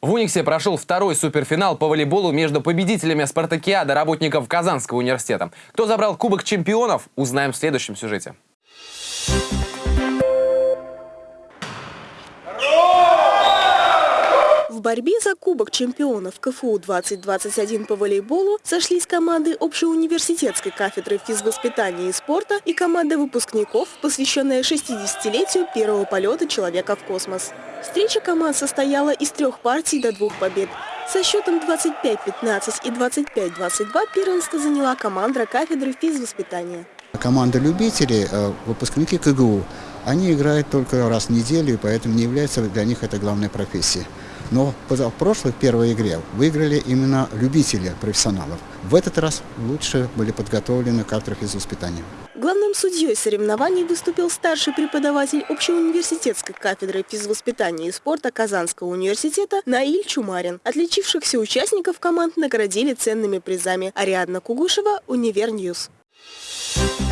В Униксе прошел второй суперфинал по волейболу между победителями спартакиады работников Казанского университета. Кто забрал Кубок чемпионов, узнаем в следующем сюжете. В борьбе за Кубок чемпионов КФУ 2021 по волейболу сошлись команды общеуниверситетской кафедры физвоспитания и спорта и команда выпускников, посвященная 60-летию первого полета человека в космос. Встреча команд состояла из трех партий до двух побед. Со счетом 25-15 и 25-22 первенство заняла команда кафедры физвоспитания. Команда любителей, э, выпускники КГУ, они играют только раз в неделю, и поэтому не является для них это главной профессией. Но в прошлой первой игре выиграли именно любители профессионалов. В этот раз лучше были подготовлены кафедры физвоспитания. Главным судьей соревнований выступил старший преподаватель общеуниверситетской кафедры физвоспитания и спорта Казанского университета Наиль Чумарин. Отличившихся участников команд наградили ценными призами. Ариадна Кугушева, Univer News. Thank